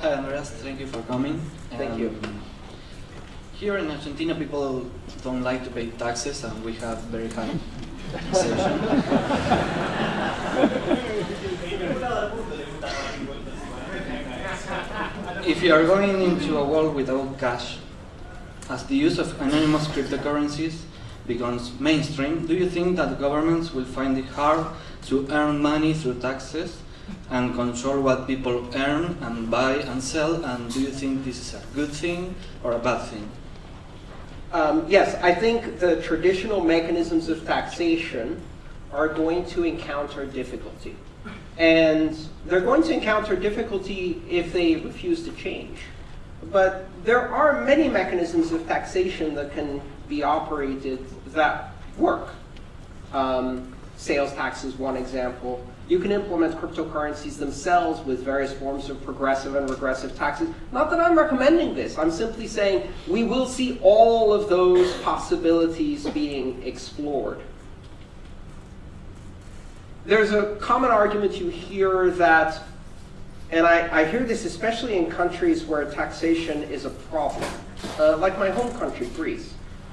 Hi, Andreas. Thank you for coming. Thank you. Um, Here in Argentina, people don't like to pay taxes, and we have very high taxation. if you are going into a world without cash, as the use of anonymous cryptocurrencies becomes mainstream, do you think that governments will find it hard to earn money through taxes and control what people earn and buy and sell? And do you think this is a good thing or a bad thing? Um, yes, I think the traditional mechanisms of taxation are going to encounter difficulty. And they're going to encounter difficulty if they refuse to change. But there are many mechanisms of taxation that can be operated that work. Um, sales tax is one example. You can implement cryptocurrencies themselves with various forms of progressive and regressive taxes. Not that I'm recommending this. I'm simply saying we will see all of those possibilities being explored. There's a common argument you hear that, and I, I hear this especially in countries where taxation is a problem, uh, like my home country, Greece.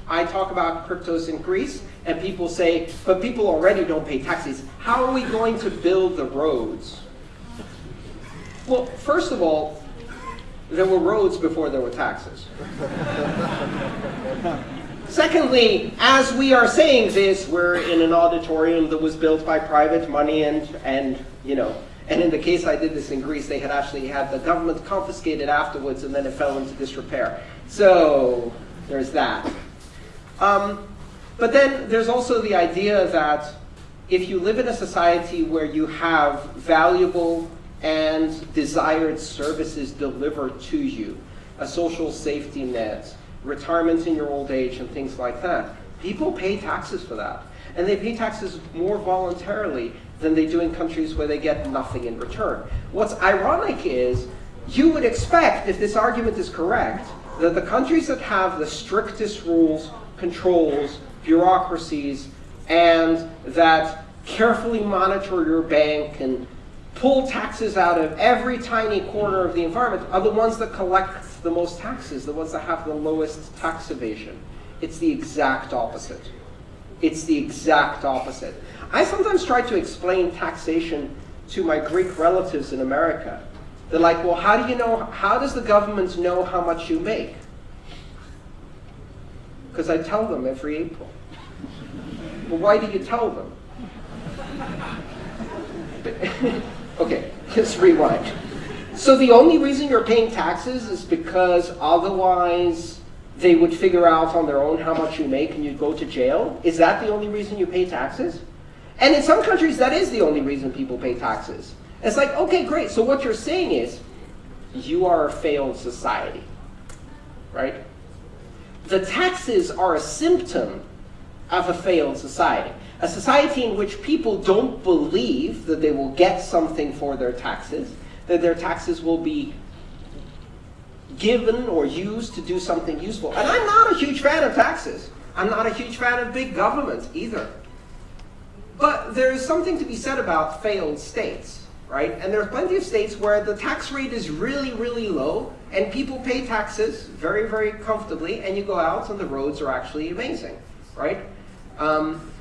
I talk about cryptos in Greece, and people say, but people already don't pay taxes. How are we going to build the roads? Well, first of all, there were roads before there were taxes. Secondly, as we are saying this, we're in an auditorium that was built by private money and, and you know, and in the case I did this in Greece, they had actually had the government confiscated afterwards and then it fell into disrepair. So there's that. Um, but then there's also the idea that if you live in a society where you have valuable and desired services delivered to you, a social safety net, retirement in your old age, and things like that, people pay taxes for that. And they pay taxes more voluntarily than they do in countries where they get nothing in return. What's ironic is you would expect, if this argument is correct, that the countries that have the strictest rules, controls, bureaucracies, and that carefully monitor your bank and pull taxes out of every tiny corner of the environment are the ones that collect the most taxes, the ones that have the lowest tax evasion. It's the exact opposite. It's the exact opposite. I sometimes try to explain taxation to my Greek relatives in America. They're like, well, how do you know, how does the government know how much you make? Because I tell them every April. Well, why do you tell them? okay, let's rewind. So the only reason you're paying taxes is because otherwise they would figure out on their own how much you make and you'd go to jail? Is that the only reason you pay taxes? And in some countries, that is the only reason people pay taxes. It's like, okay, great. So what you're saying is, you are a failed society, right? The taxes are a symptom of a failed society. A society in which people don't believe that they will get something for their taxes, that their taxes will be given or used to do something useful. And I'm not a huge fan of taxes. I'm not a huge fan of big government either. But there is something to be said about failed states, right? And there are plenty of states where the tax rate is really, really low, and people pay taxes very, very comfortably, and you go out and the roads are actually amazing, right? Um,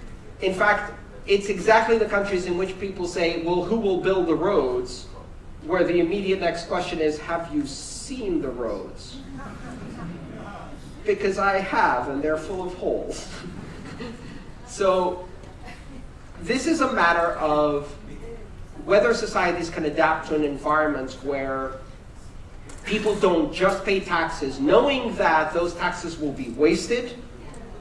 in fact, it's exactly the countries in which people say, well, who will build the roads? Where the immediate next question is, have you seen the roads? Because I have, and they're full of holes. so this is a matter of whether societies can adapt to an environment where people don't just pay taxes, knowing that those taxes will be wasted,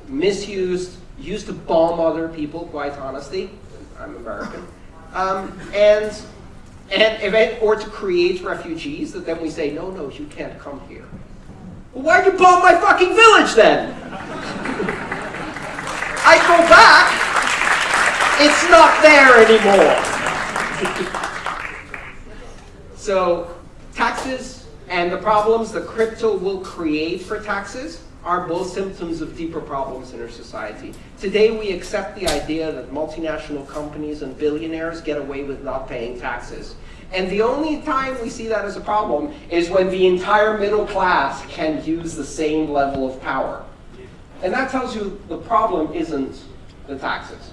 misused, used to bomb other people, quite honestly. I'm American. Um, and, and or to create refugees that then we say, no, no, you can't come here. Well, why'd you bomb my fucking village then? I go back, it's not there anymore. so taxes and the problems that crypto will create for taxes are both symptoms of deeper problems in our society. Today we accept the idea that multinational companies and billionaires get away with not paying taxes. And the only time we see that as a problem is when the entire middle class can use the same level of power. And that tells you the problem isn't the taxes.